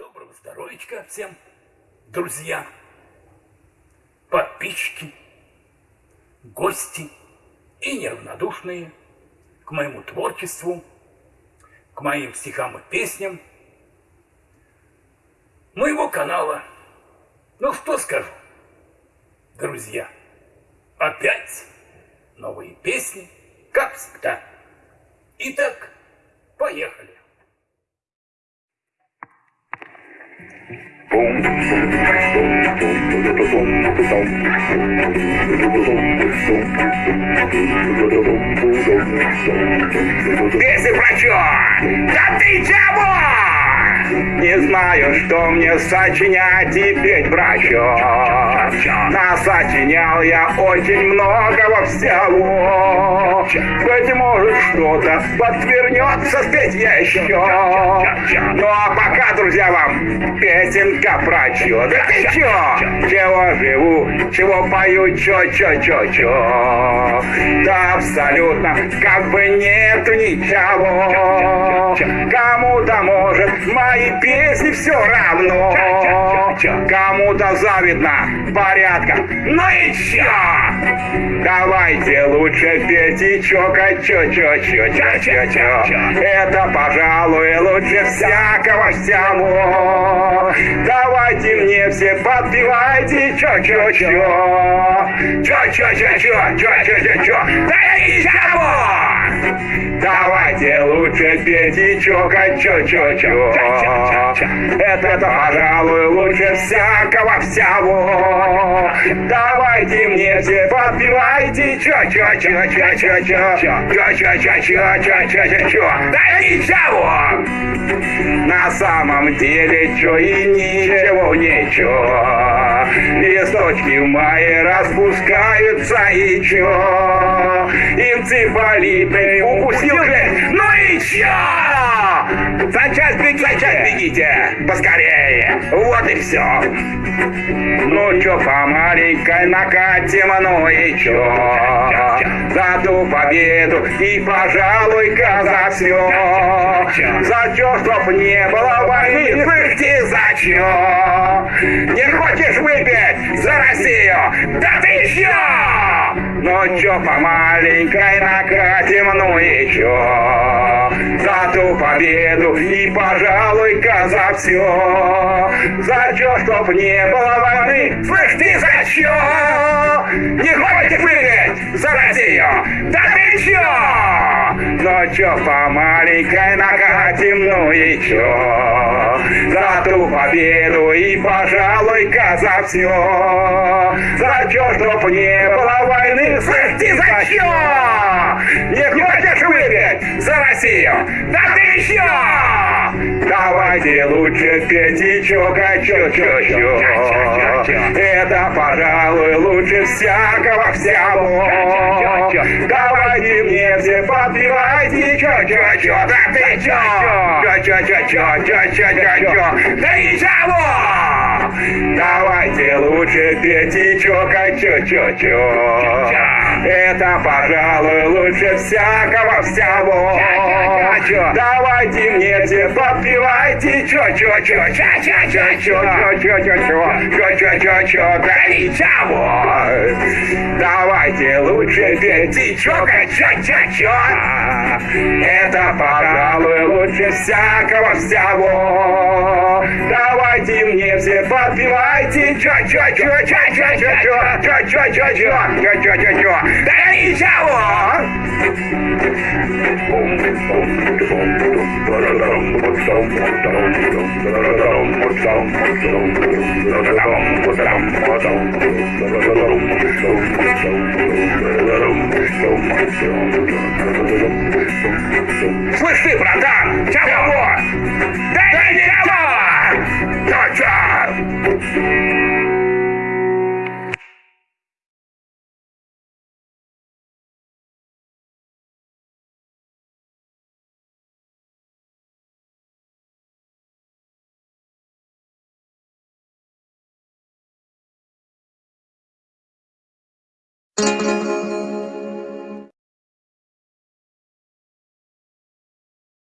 Доброго здоровичка всем, друзья, подписчики, гости и неравнодушные к моему творчеству, к моим стихам и песням моего канала. Ну что скажу, друзья, опять новые песни, как всегда. Итак, поехали. Esse pra ti, ó! Já tem diabo! Не знаю, что мне сочинять и петь про. Насочинял я очень многого всего. Быть может, что-то подвернется спеть я еще. Ну а пока, друзья, вам песенка про чё. Да ты чё? Чего живу, чего пою, чё, чё, чё, чё. Да абсолютно как бы нету ничего. Кому-то может мои песни все равно. Кому-то завидно порядка. Ну и чё? Давайте лучше петь и чокать, чё, чё, чё, чё, чё, чё. Это, пожалуй, лучше всякого всего. Давайте мне все подпевайте, чё, чё, чё. Чё, чё, чё, чё, чё, чё, чё, чё. Да ничего! Давайте лучше петь и чокать, чё, чё, чё. Это, пожалуй, лучше всякого всего. Давайте мне все подпевайте, чё, чё, чё, чё, чё, чё, чё, чё, чё, чё, чё, чё, чё, чё. Да ничего! На самом деле, чё и ничего, ничего. Листочки в мае распускаются и чё. Инцифалиты укусил клещ, ну и чё? Сейчас бегите, сейчас бегите, поскорее. Вот и все. Ну чё, по маленькой накатим, ну и чё? За ту победу и, пожалуй-ка, за все. За чё, чтоб не было войны, ты, за чё? Не хочешь выпить за Россию? Да ты чё? Чё, по маленькой накатим, ну и чё? За ту победу и, пожалуй-ка, за все. За чё, чтоб не было войны? Слышь, ты за чё? Не хочешь выиграть за Россию? Да ты чё? Чё, по маленькой накатим, ну и чё? За ту победу и, пожалуй-ка, за все. За чё, чтоб не было войны? Слышь, ты за чё? Не хочешь выиграть за Россию? Да ты чё? Давайте лучше петь чокать, чё, чё, чё. Это, пожалуй, лучше всякого всего. Давайте мне все подпевайте, чё, чё, чё, да ты чё? Чё, чё, чё, чё, чё, чё, чё, чё. Да ничего! Давайте лучше петь и чё-ка-чё-чё-чё. Это, пожалуй, лучше всякого всего. Давайте мне все подпевайте, чё, чё, чё, чё, чё, чё, чё, чё, чё, чё, чё, чё, чё, чё, да ничего. Давайте лучше петь и чокать, чё, чё, чё. Это, пожалуй, лучше всякого всего. Давайте мне все подпевайте, чё, чё, чё, чё, чё, чё, чё, чё, чё, чё, чё, чё, чё, чё, чё. Daddy Shower! Слышь ты, братан, чего? Дай